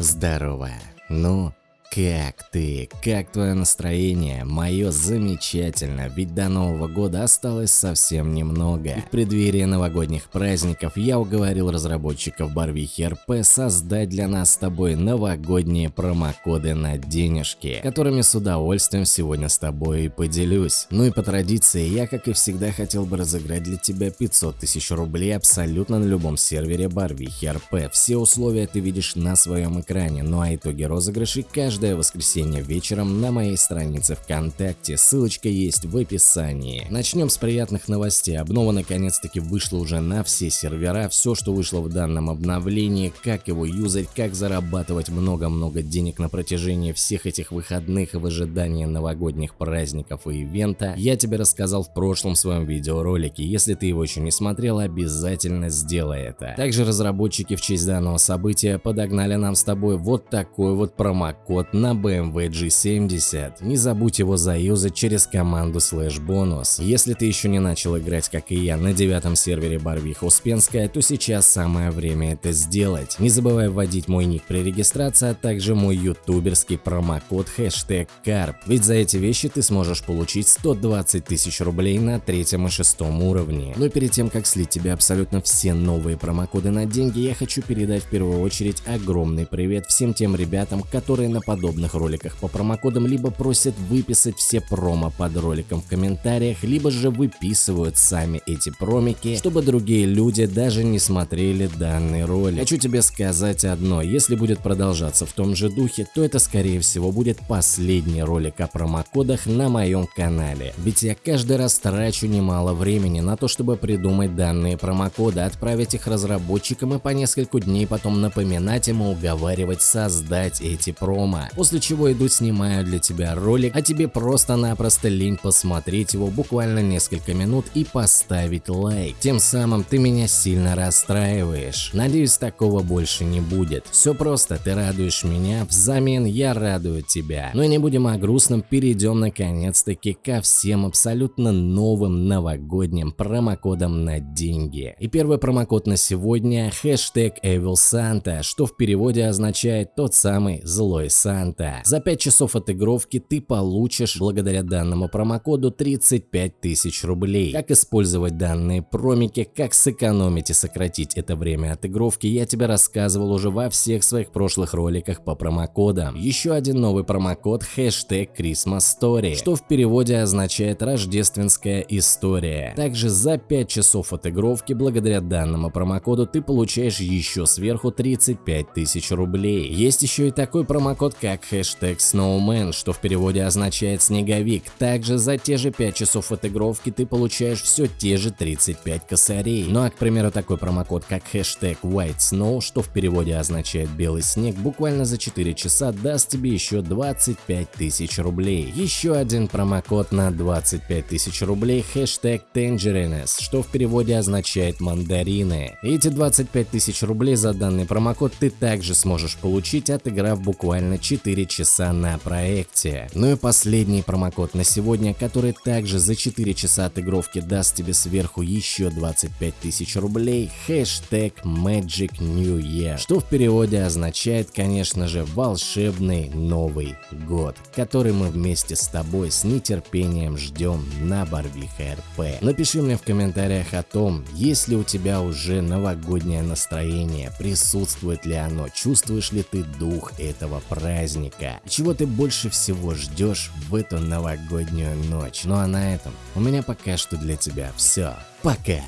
Здорово. Ну, как ты? Как твое настроение? Мое замечательно, ведь до Нового года осталось совсем немного. И в преддверии новогодних праздников я уговорил разработчиков Барвихи РП создать для нас с тобой новогодние промокоды на денежки, которыми с удовольствием сегодня с тобой и поделюсь. Ну и по традиции, я как и всегда хотел бы разыграть для тебя 500 тысяч рублей абсолютно на любом сервере Барвихи РП. Все условия ты видишь на своем экране, ну а итоги розыгрышей каждый каждое воскресенье вечером на моей странице ВКонтакте, ссылочка есть в описании. Начнем с приятных новостей. Обнова наконец-таки вышла уже на все сервера, все, что вышло в данном обновлении, как его юзать, как зарабатывать много-много денег на протяжении всех этих выходных в ожидании новогодних праздников и ивента, я тебе рассказал в прошлом своем видеоролике. Если ты его еще не смотрел, обязательно сделай это. Также разработчики в честь данного события подогнали нам с тобой вот такой вот промокод на BMW G70. Не забудь его заюзать через команду слэш бонус. Если ты еще не начал играть, как и я, на девятом сервере Барвиха Успенская, то сейчас самое время это сделать. Не забывай вводить мой ник при регистрации, а также мой ютуберский промокод хэштег карп. Ведь за эти вещи ты сможешь получить 120 тысяч рублей на третьем и шестом уровне. Но перед тем, как слить тебе абсолютно все новые промокоды на деньги, я хочу передать в первую очередь огромный привет всем тем ребятам, которые нападают роликах по промокодам либо просят выписать все промо под роликом в комментариях, либо же выписывают сами эти промики, чтобы другие люди даже не смотрели данный ролик. Хочу тебе сказать одно, если будет продолжаться в том же духе, то это скорее всего будет последний ролик о промокодах на моем канале. Ведь я каждый раз трачу немало времени на то, чтобы придумать данные промокоды, отправить их разработчикам и по несколько дней потом напоминать им и уговаривать создать эти промо. После чего иду снимаю для тебя ролик, а тебе просто-напросто лень посмотреть его буквально несколько минут и поставить лайк. Тем самым ты меня сильно расстраиваешь. Надеюсь такого больше не будет. Все просто, ты радуешь меня, взамен я радую тебя. Но не будем о грустном, перейдем наконец-таки ко всем абсолютно новым новогодним промокодам на деньги. И первый промокод на сегодня хэштег Evil Santa, что в переводе означает тот самый злой Санта. Санта. За 5 часов отыгровки ты получишь благодаря данному промокоду 35 тысяч рублей. Как использовать данные промики, как сэкономить и сократить это время отыгровки, я тебе рассказывал уже во всех своих прошлых роликах по промокодам. Еще один новый промокод хэштег Christmas Story, что в переводе означает рождественская история. Также за 5 часов отыгровки благодаря данному промокоду ты получаешь еще сверху 35 тысяч рублей. Есть еще и такой промокод, как как хэштег Snowman, что в переводе означает снеговик. Также за те же 5 часов отыгровки ты получаешь все те же 35 косарей. Ну а к примеру такой промокод как хэштег White Snow, что в переводе означает белый снег, буквально за 4 часа даст тебе еще 25 тысяч рублей. Еще один промокод на 25 тысяч рублей хэштег Tangerines, что в переводе означает мандарины. Эти 25 тысяч рублей за данный промокод ты также сможешь получить, отыграв буквально 4 4 часа на проекте. Ну и последний промокод на сегодня, который также за 4 часа отыгровки даст тебе сверху еще 25 тысяч рублей, хэштег Magic New Year, что в переводе означает, конечно же, волшебный Новый год, который мы вместе с тобой с нетерпением ждем на Барвиха РП. Напиши мне в комментариях о том, есть ли у тебя уже новогоднее настроение, присутствует ли оно, чувствуешь ли ты дух этого праздника, праздника. Чего ты больше всего ждешь в эту новогоднюю ночь? Ну а на этом у меня пока что для тебя все. Пока!